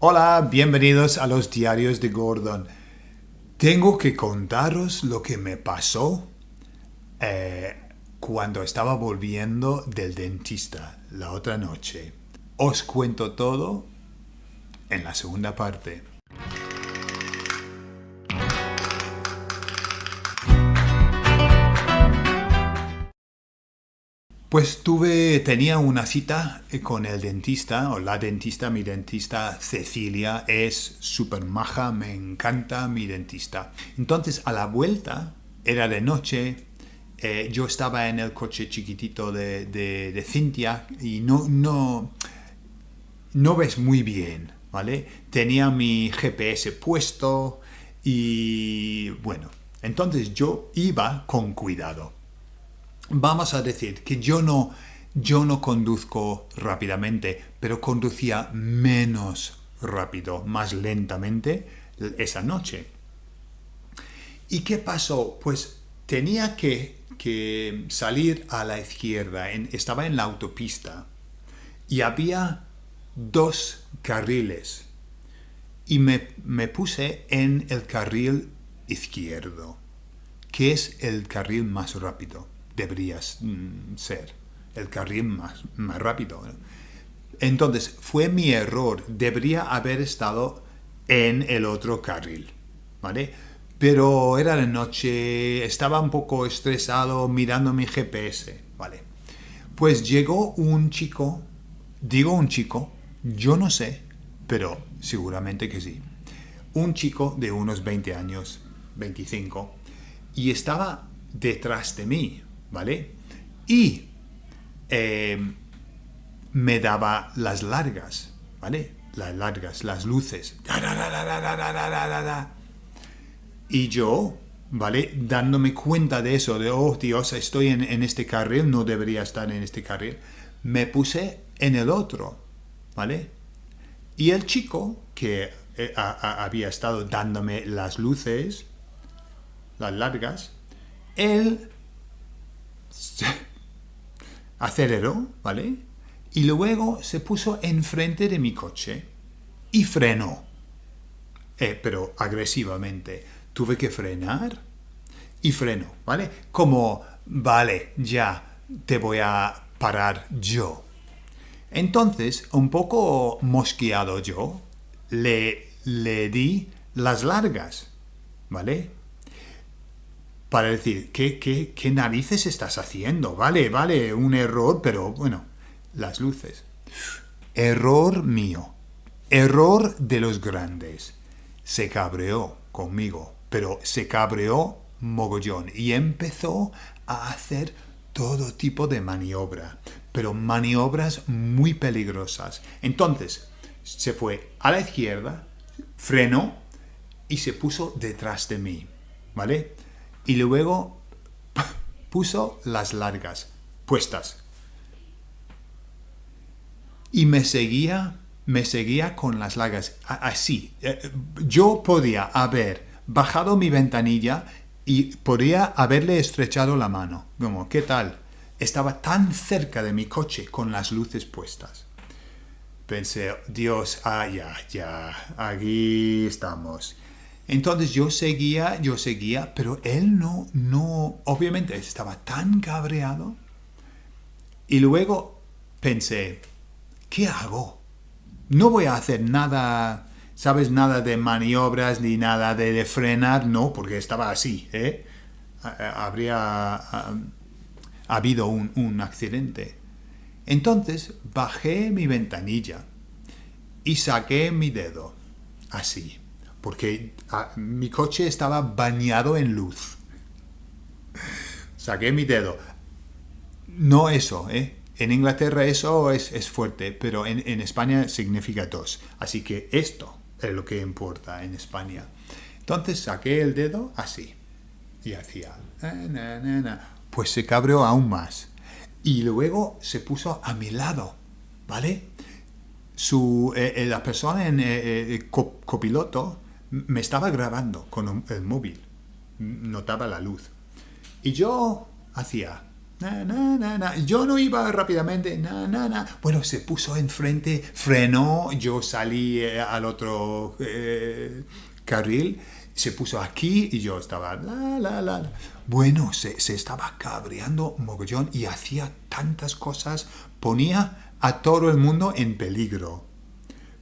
Hola, bienvenidos a los diarios de Gordon. Tengo que contaros lo que me pasó eh, cuando estaba volviendo del dentista la otra noche. Os cuento todo en la segunda parte. Pues tuve, tenía una cita eh, con el dentista, o la dentista, mi dentista Cecilia, es súper maja, me encanta mi dentista. Entonces, a la vuelta, era de noche, eh, yo estaba en el coche chiquitito de, de, Cintia y no, no, no ves muy bien, ¿vale? Tenía mi GPS puesto y bueno, entonces yo iba con cuidado vamos a decir que yo no, yo no conduzco rápidamente, pero conducía menos rápido, más lentamente esa noche. ¿Y qué pasó? Pues tenía que, que salir a la izquierda, estaba en la autopista y había dos carriles y me, me puse en el carril izquierdo, que es el carril más rápido deberías mm, ser el carril más, más rápido. Entonces, fue mi error. Debería haber estado en el otro carril, ¿vale? Pero era de noche, estaba un poco estresado mirando mi GPS, ¿vale? Pues llegó un chico, digo un chico, yo no sé, pero seguramente que sí. Un chico de unos 20 años, 25, y estaba detrás de mí, ¿vale? Y em, me daba las largas, ¿vale? Las largas, las luces. Y yo, ¿vale? Dándome cuenta de eso, de, oh Dios, estoy en, este carril, no debería estar en este carril, me puse en el otro, ¿vale? Y el chico que eh, había estado dándome las luces, las largas, él aceleró, ¿vale? Y luego se puso enfrente de mi coche y frenó. Eh, pero agresivamente. Tuve que frenar y freno, ¿vale? Como, vale, ya te voy a parar yo. Entonces, un poco mosqueado yo, le, le di las largas, ¿vale? Para decir, ¿qué, qué, narices estás haciendo? Vale, vale, un error, pero bueno, las luces. Error mío. Error de los grandes. Se cabreó conmigo, pero se cabreó mogollón y empezó a hacer todo tipo de maniobra, pero maniobras muy peligrosas. Entonces, se fue a la izquierda, frenó y se puso detrás de mí, ¿vale? Y luego puso las largas puestas. Y me seguía, me seguía con las largas, así. Eh, yo podía haber bajado mi ventanilla y podría haberle estrechado la mano. Como, ¿qué tal? Estaba tan cerca de mi coche con las luces puestas. Pensé, Dios, ah, ya, ya, aquí estamos. Entonces yo seguía, yo seguía, pero él no, no, obviamente estaba tan cabreado. Y luego pensé, ¿qué hago? No voy a hacer nada, ¿sabes? Nada de maniobras ni nada de, frenar, no, porque estaba así, ¿eh? Habría habido un, un accidente. Entonces bajé mi ventanilla y saqué mi dedo, así porque ah, mi coche estaba bañado en luz. Saqué mi dedo. No eso, ¿eh? En Inglaterra eso es, fuerte, pero en, España significa dos. Así que esto es lo que importa en España. Entonces saqué el dedo así. Y hacía... Pues se cabreó aún más. Y luego se puso a mi lado, ¿vale? Su, eh, eh, la persona en eh, copiloto me estaba grabando con el móvil, notaba la luz. Y yo hacía, Na, na, na, na. Yo no iba rápidamente. Na, na, na. Bueno, se puso enfrente, frenó. Yo salí eh, al otro eh, carril. Se puso aquí y yo estaba la, la, la. Bueno, se, se estaba cabreando mogollón y hacía tantas cosas. Ponía a todo el mundo en peligro.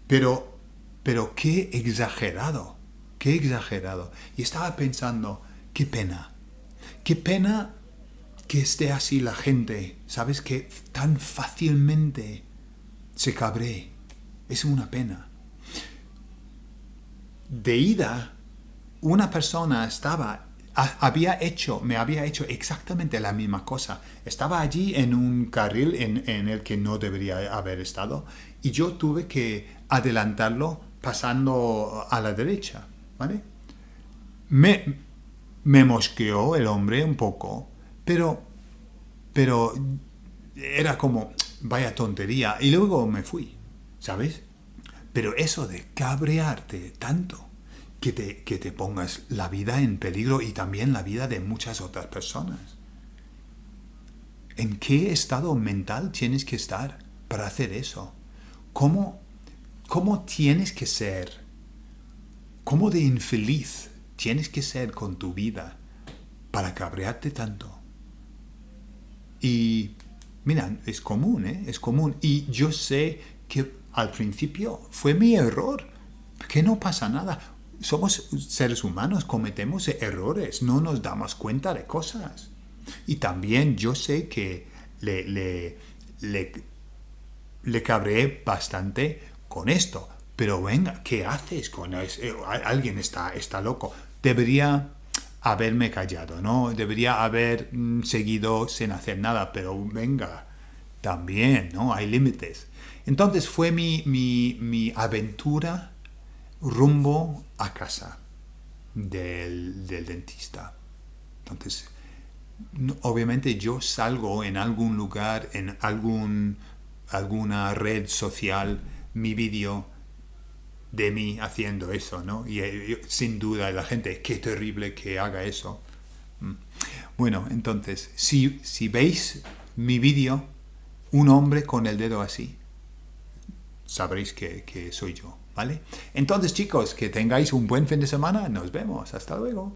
Pero, pero qué exagerado. Qué exagerado. Y estaba pensando, qué pena. Qué pena que esté así la gente, ¿sabes? Que tan fácilmente se cabree. Es una pena. De ida, una persona estaba, había hecho, me había hecho exactamente la misma cosa. Estaba allí en un carril en el que no debería haber estado y yo tuve que adelantarlo pasando a la derecha, ¿vale? Me, me mosqueó el hombre un poco, pero, pero era como, vaya tontería. Y luego me fui, ¿sabes? Pero eso de cabrearte tanto que te, que te pongas la vida en peligro y también la vida de muchas otras personas. ¿En qué estado mental tienes que estar para hacer eso? ¿Cómo, cómo tienes que ser? ¿Cómo de infeliz tienes que ser con tu vida para cabrearte tanto? Y mira, es común, ¿eh? Es común. Y yo sé que al principio fue mi error, que no pasa nada. Somos seres humanos, cometemos errores, no nos damos cuenta de cosas. Y también yo sé que le, le, le, le cabreé bastante con esto. Pero venga, ¿qué haces con eso? Alguien está, está loco. Debería haberme callado, ¿no? Debería haber mm, seguido sin hacer nada, pero venga, también, ¿no? Hay límites. Entonces fue mi, mi, mi aventura rumbo a casa del, del dentista. Entonces, obviamente yo salgo en algún lugar, en algún, alguna red social, mi vídeo de mí haciendo eso, ¿no? Y eh, sin duda la gente, qué terrible que haga eso. Mm. Bueno, entonces, si, si veis mi vídeo, un hombre con el dedo así, sabréis que, que soy yo, ¿vale? Entonces, chicos, que tengáis un buen fin de semana. Nos vemos. Hasta luego.